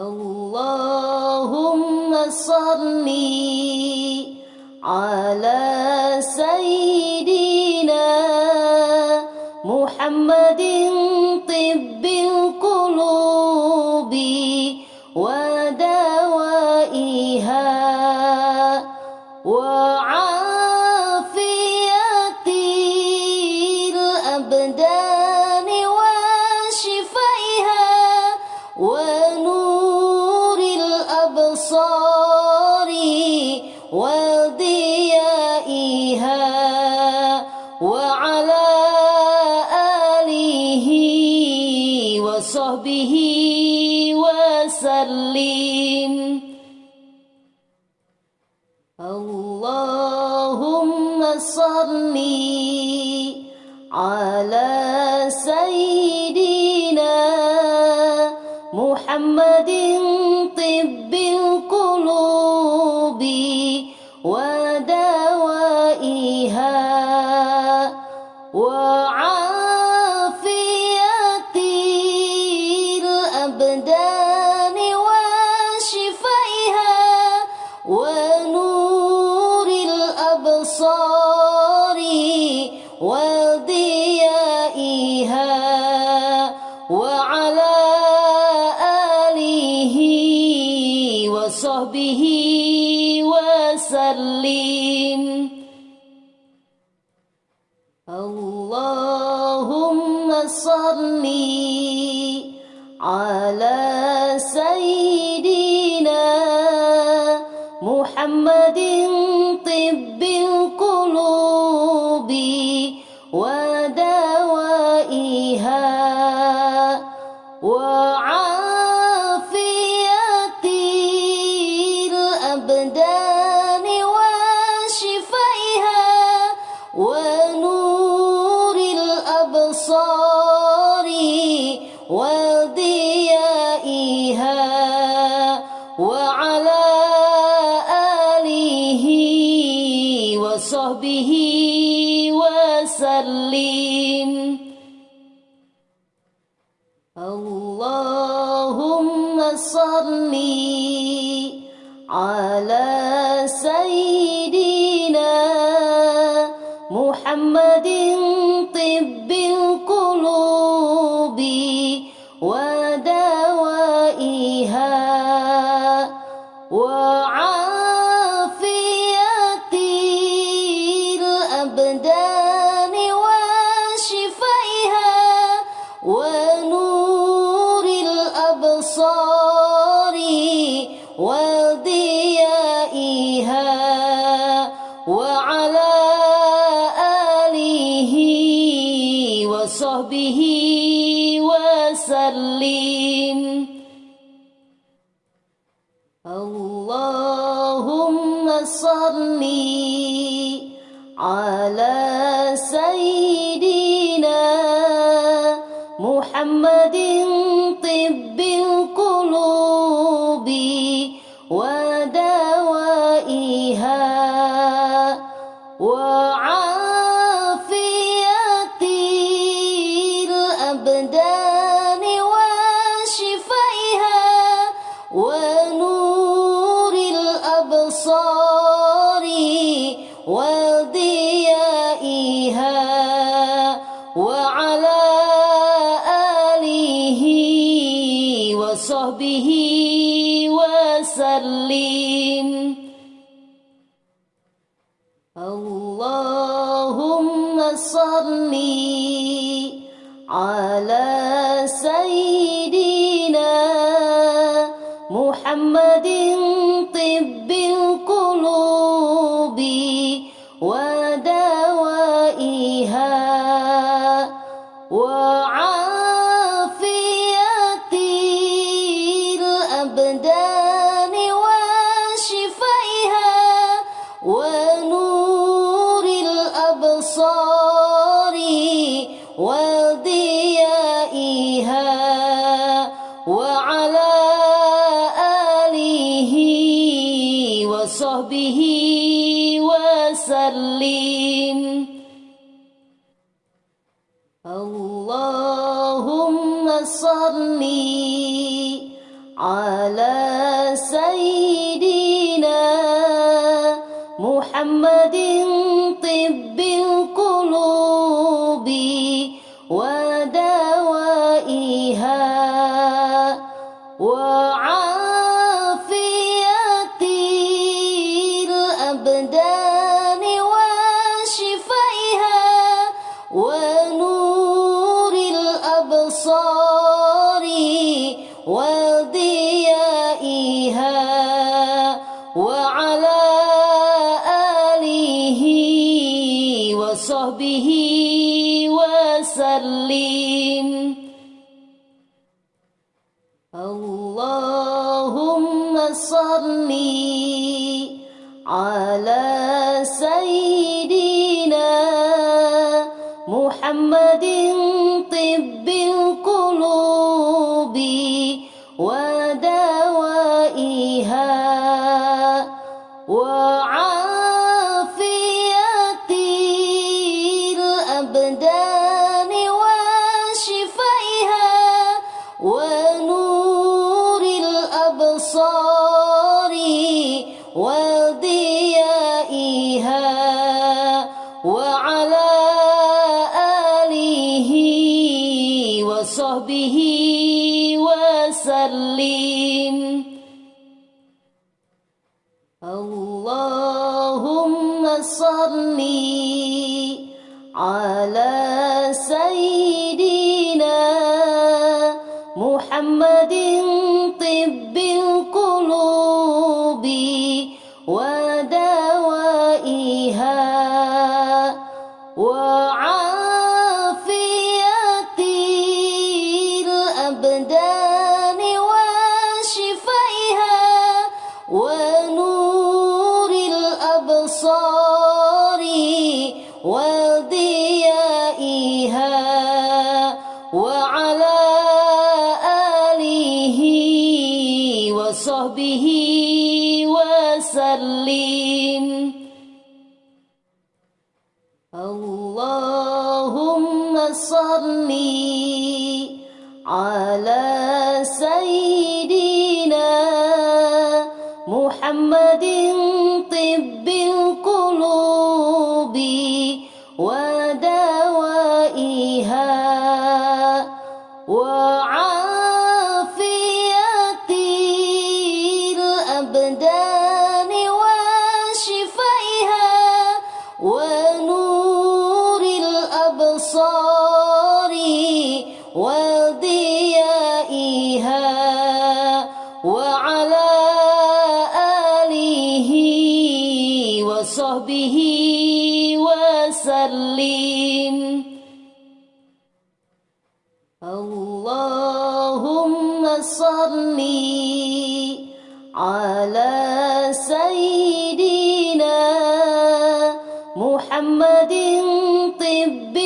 اللهم صل على سيدنا محمد على Love me. سيدنا محمد طب What? وضيائها آله وصحبه اللهم صل على طب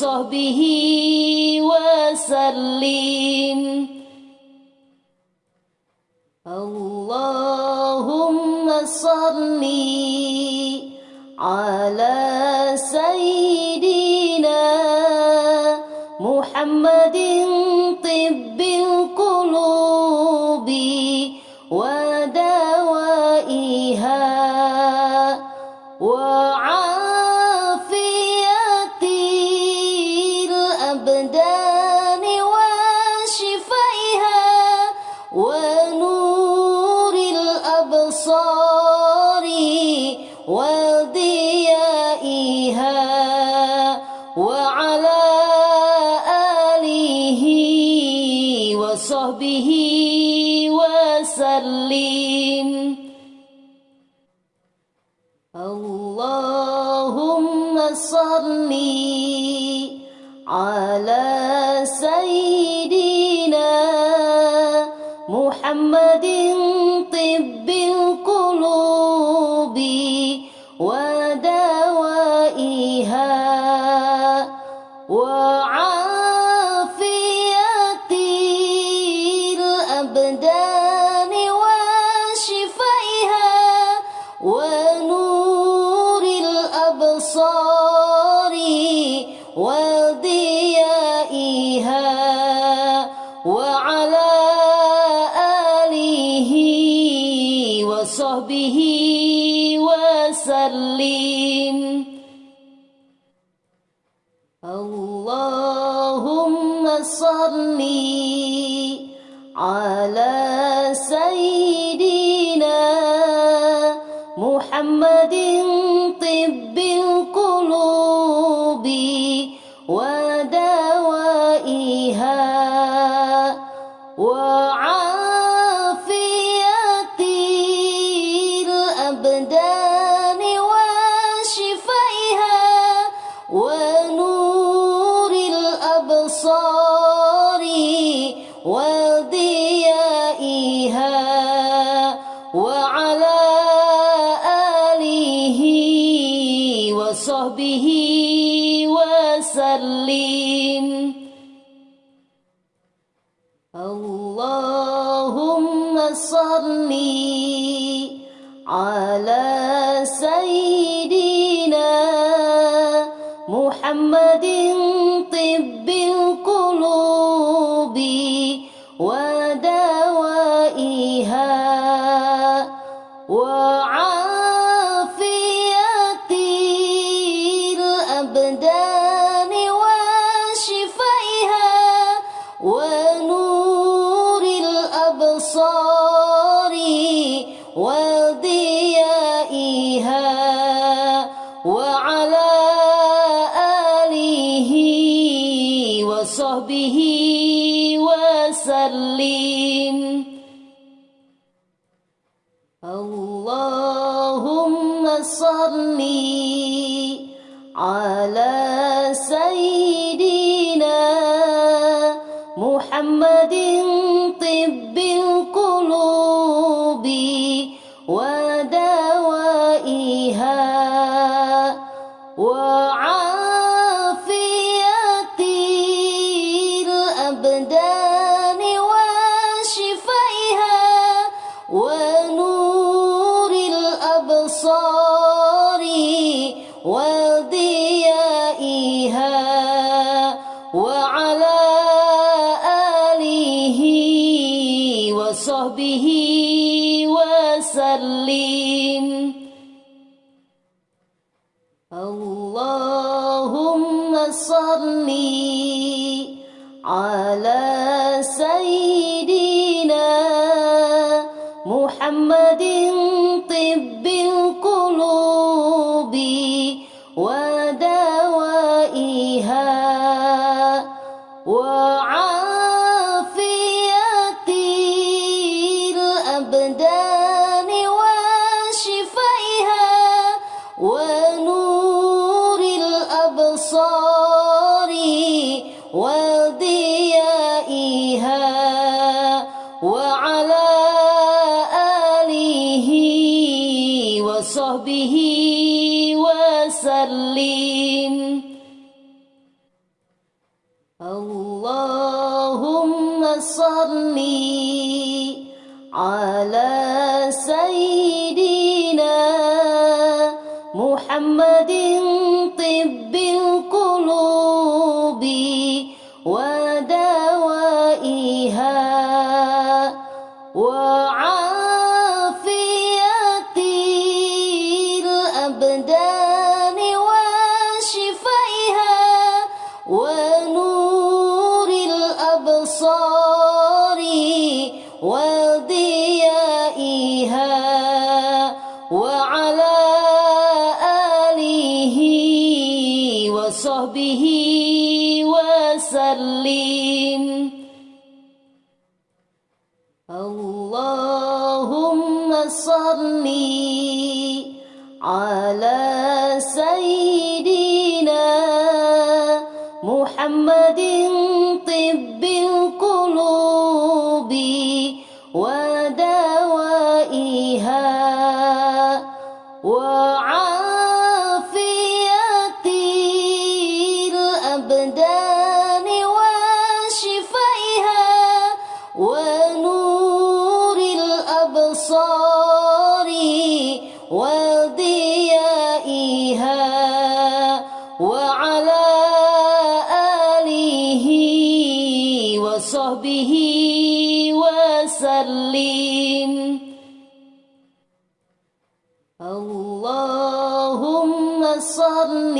وصحبه وسلم. اللهم صل على سيدنا محمد سيدنا محمد ودى اللهم صل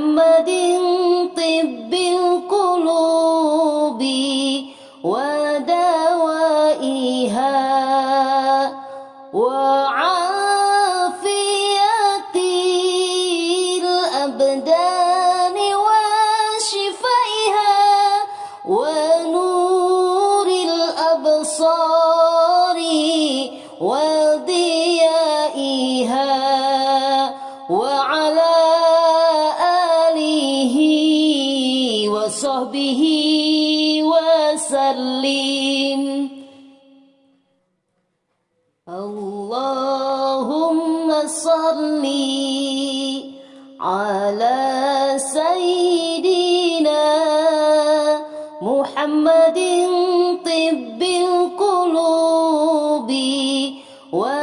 محمد What?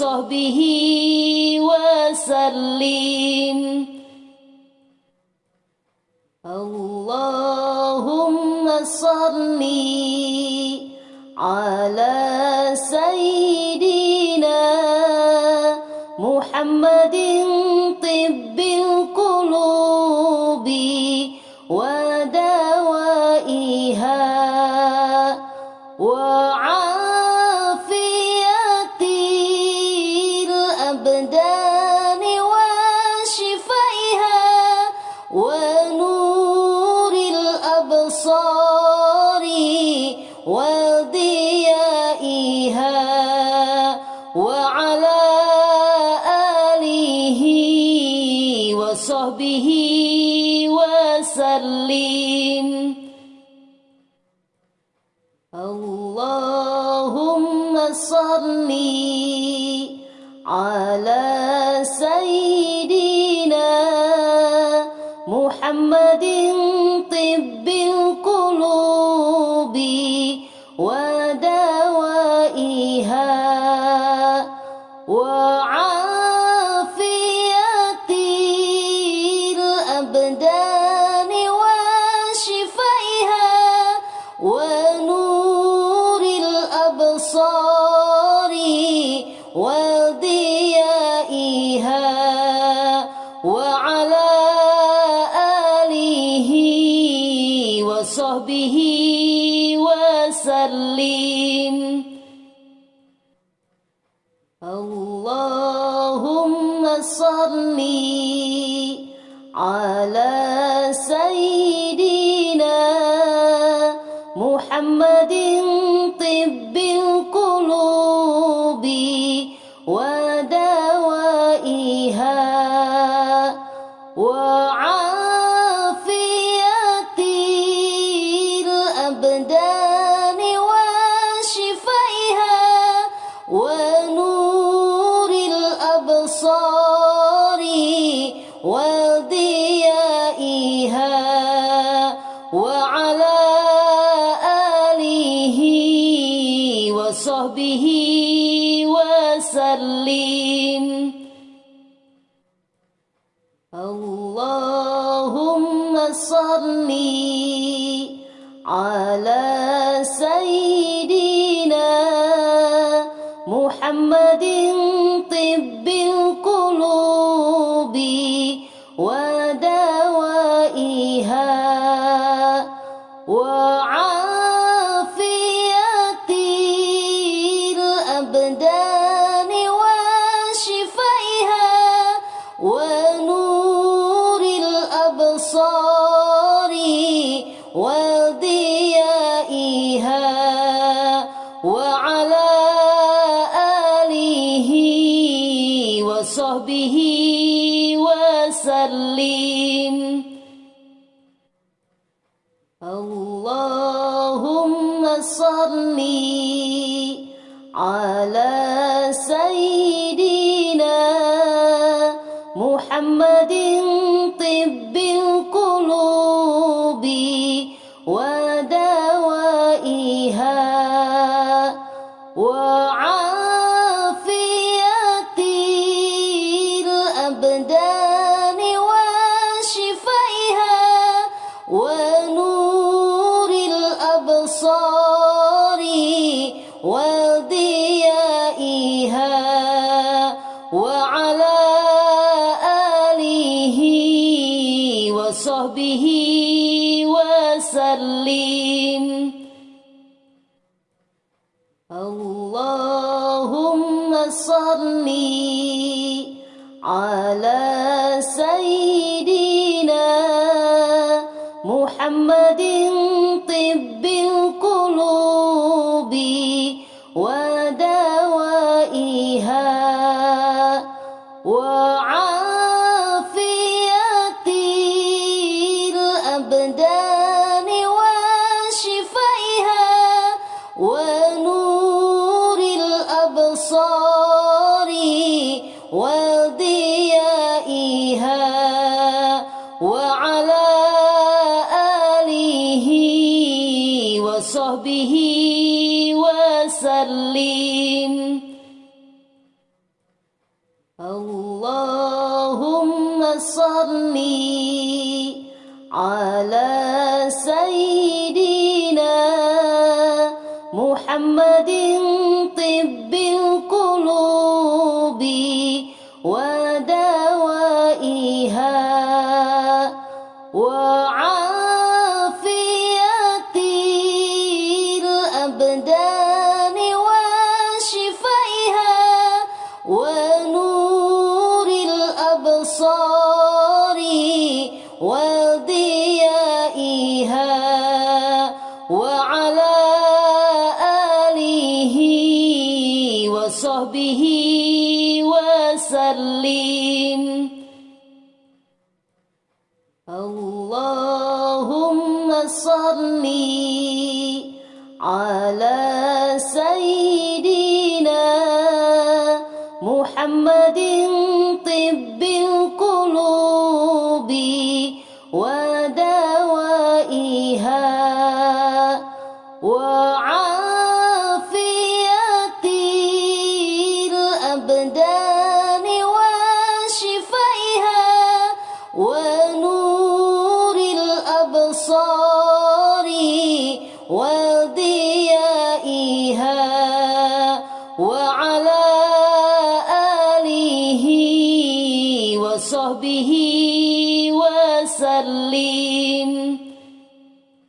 وصحبه اللهم صل على محمد طب. الأبصار وصحبه وسلم.